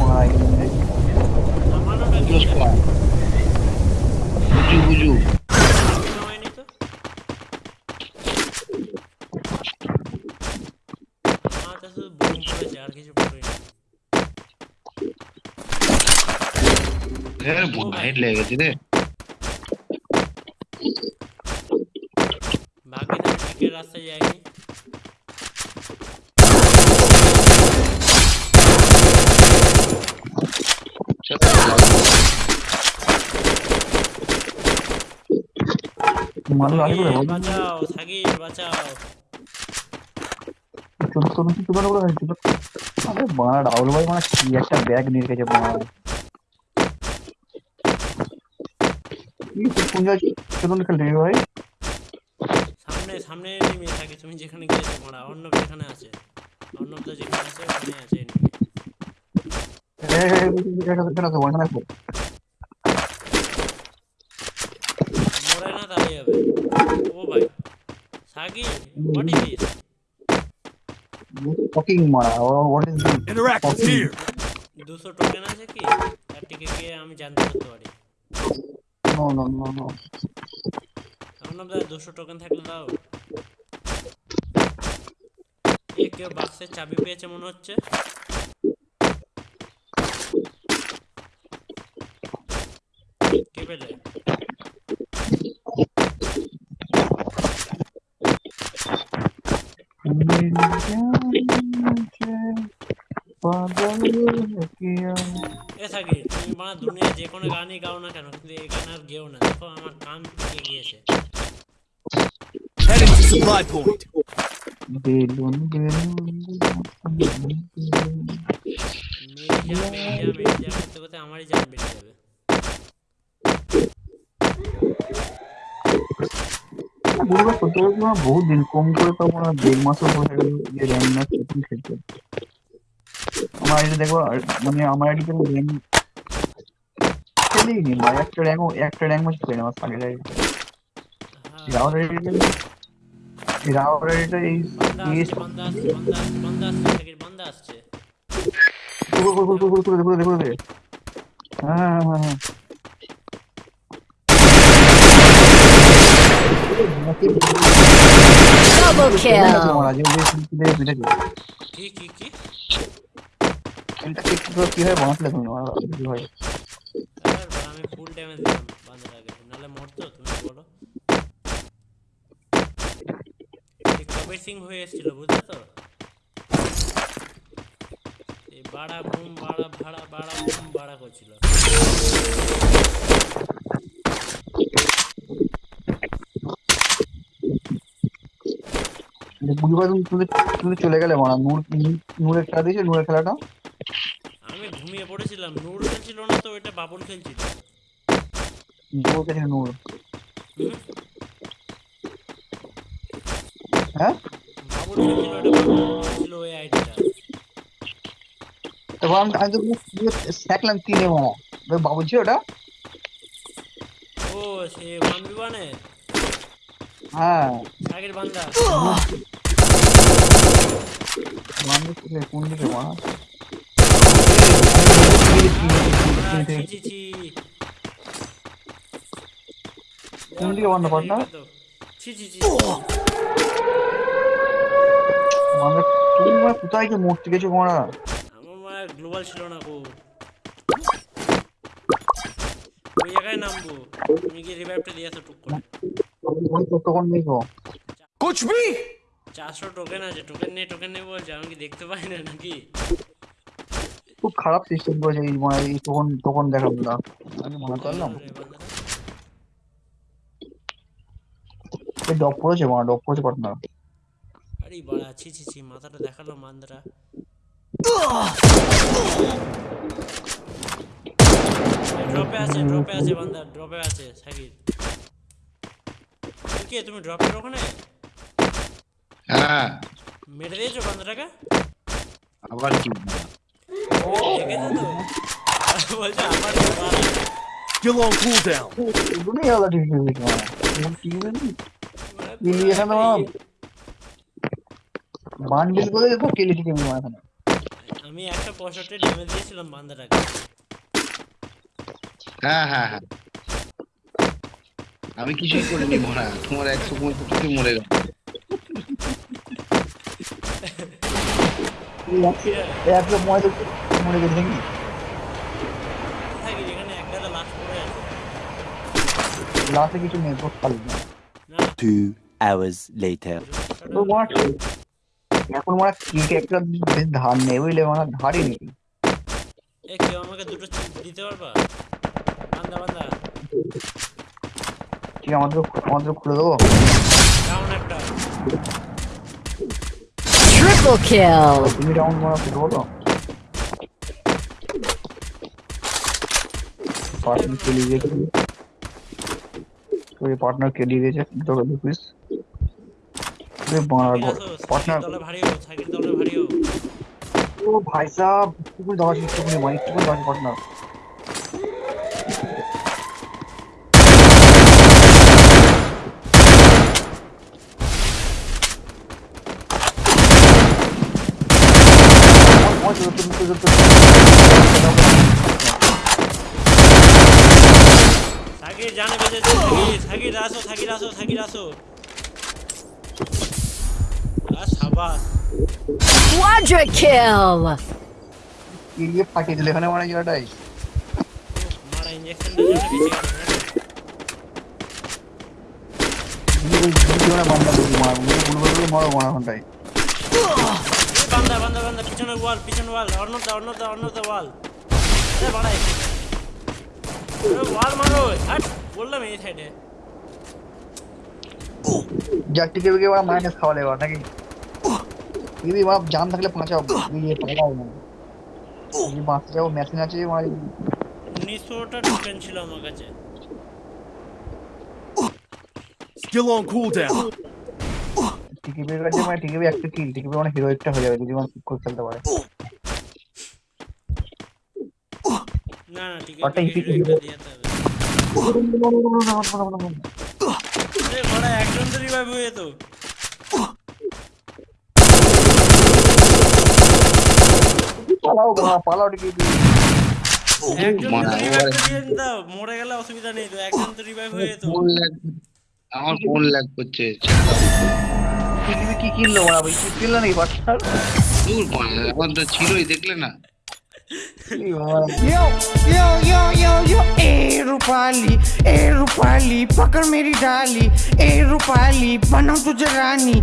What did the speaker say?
ভাই নামানোটা কি দুটো স্কোয়াড বুঝু বুঝু নামায়নি তো মাথা শুধু বুম পড়েছে আর কিছু পড়েনি এর হেড লেগে গেছে রে ভাগ্যে তো টিকের রাস্তায় যায়নি মানুষ আগে করে সাকিব, বাঁচাও সাকিব বাঁচাও ছোট ছোট ছোট ছোট করে ছোট আরে বানা রাহুল ভাই মানে কি একটা ব্যাগ নিয়ে রেখেছে বানা কোন জায়গায় ছোট খেলতে ভাই। সামনে সামনে নেমে থাকে তুমি যেখানে গিয়েছো মারা অর্ণব যেখানে আছে। অর্ণব তো যেখানে আছে ওখানে আছে মরে না যাবে ও ভাই Shakib what is this fucking মারা what is this Interactive here. দুশো টোকেন আছে কি? তার টিকে গিয়ে আমি জানতে পারতে পারি। No no no no Arnab দা দুশো টোকেন থাকলে দাও। এ কেউ বাক্সের চাবি পেয়েছে মনে হচ্ছে? কে পেলে? এ থাকি তুমি মানে দুনিয়া যে কোনো গানই গাও না কেন কিন্তু এই গান আর গেও না দেখো আমার কান পেকে গিয়েছে Heading to supply point. Balloon balloon মেরিজা মেরিজা মেরিজা করতে করতে আমারই জান বেরিয়ে যাবে বুঝতে সত্যি কথা তোমার বহুত দিন কম করে তো আমার দেড় মাসও হয়ে গেল যে র্যাম না সেটিং খেলতে আমার আইডি দেখো আর মানে আমার আইডি কোনো র্যাম খেলিনি ভাই একটা র্যাঙ্ক একটা র্যাঙ্ক ম্যাচ খেলে আমার আগের আইডি হ্যাঁ রাওয়ার আইডিটা রাওয়ার আইডিটা এই বান্দা এই আসছে বান্দা আসছে বান্দা আসছে বান্দা আসছে থাকি বান্দা আসছে করে করে করে করে করে করে করে হ্যাঁ হ্যাঁ হ্যাঁ হ্যাঁ Double kill. মারা যে যে কি বানাতলে তুমি আমি ফুল ড্যামেজ দিলাম মরতো? তুমি বলো? এই সিং হয়ে এসেছিল বুঝলে তো? বাড়া বুম বাড়া ভাড়া বাড়া বুম বাড়া করছিল। বুঝবা তুমি তুমি তুমি চলে গেলে মারা। নূর নূরের খেলা দিয়েছে নূরের খেলাটা? পড়েছিলাম নূর খেলছিল না তো এটা বাবুল খেলছিল। নূর। হ্যাঁ? বাবুল খেলছিল এটা বাবুল খেলছিল ওই আইডিটা। তো আমি আমি তো দেখলাম তিনে মারা ওই ছিল ওটা? ও সে ওয়ান বি ওয়ানে হ্যাঁ। আগের বান্দা? ছিল কোন দিকে মারা কোন দিকে ওই জায়গায় নামবো তুমি কি রিভাইভটা দিয়ে আসো টুক করে ওই তো তখন দেখো Kuch bhi. চারশো টোকেন আছে টোকেন নেই টোকেন নেই বলছে আমি কি দেখতে পাই না নাকি খুব খারাপ সিস্টেম করেছে এই মানে এই তখন তখন দেখাবো না আমি মনে করলাম। এই ডপ পড়েছে মারা ডপ পড়েছে পার্টনার আরে বাড়া ছি ছি ছি মাথাটা দেখাল মান্দারা। ড্রপে আছে ড্রপে আছে বান্দা ড্রপে আছে সাকিব। কে তুমি ড্রপের ওখানে? হ্যাঁ। মেরে দিয়েছ বান্দাটাকে আবার কি cooldown. বান্ডিল করে কেলি আমি আমি একটা পঁয়ষট্টি ড্যামেজ দিয়েছিলাম বান্দাটাকে হ্যাঁ হ্যাঁ হ্যাঁ। আমি কিছুই করিনি মরা। তোমার একশো পঁয়ষট্টি মরে গেল। একশো পঁয়ত্রিশ মরে গেছে নাকি থাকি এখানে এক গাদা লাশ পড়ে আছে লাস্টে কিছু নেই তো খালি না না Two hours later. তো মারা এখন মারা কেটে একটা ধার নেই বুঝলে মারা ধারই নেই এ কেউ আমাকে দুটো চিপ দিতে পারবা বান্দা বান্দা ঠিক আমাদের আমাদের খুলে দেবো ডাউন একটা Triple kill. তুমি রাউন্ড মারা খুলে দেবো তো পার্টনার চলে গিয়েছে ওই পার্টনার কে দিয়ে দিয়েছে তোকে দু পিস বাড়া সাকির আসো পার্টনার সাকির দলে ভারী হো সাকির দলে ভারী হো ও ভাই সাহেব একটু দশ একটু করে মানে একটু করে দশ পার্টনার সাকির জানে বেজেছে সাকির সাকির আসো সাকির আসো সাকির আসো আর সাবাস। Quadra kill. ইয়ে ফাটিয়ে দিল এখানে মানে জায়গাটাই মারা ইঞ্জেকশনটা জন্য বেঁচে গেল বান্দা করবি মারা গুলো গুলো মারো মারা ঘন্টায়। বান্দা বান্দা বান্দা পিছনে ওয়াল পিছনে ওয়াল অন্যতা অন্যতা অন্যতা ওয়াল এ বাড়াই। ওয়াল মারো হাট বললাম এই সাইডে যার টিকে বিকে ওরা মাইনাস খাওয়ালে এবার নাকি যদি ওরা জান থাকলে পাঁচাও ইয়ে পালাও না যদি বাঁচতে যাও মেশিন আছে আমার উনিশশোটা টোকেন ছিল আমার কাছে Skill on cooldown. টিকিপির কাছে মানে টিকিপি একটা কিল টিকিপি মানে হিরো একটা হয়ে যাবে যদি মানে ঠিক করে খেলতে পারে না না হবে। একজন তো রিভাইভ হয়ে পালাও পালাও মারা, তো গেলে অসুবিধা নেই তো একজন তো রিভাইভ হয়ে ল্যাগ আমার ফোন ল্যাগ করছে কি কিনলো ওরা ভাই? কি কিনলো নাকি বাচ্চার? দূর আমার তো ছিলই দেখলে না। यो यो यो यो यो ए रूपाली ए रूपाली, पकड़ मेरी डाली, ए रूपाली, बनाऊ तुझे रानी।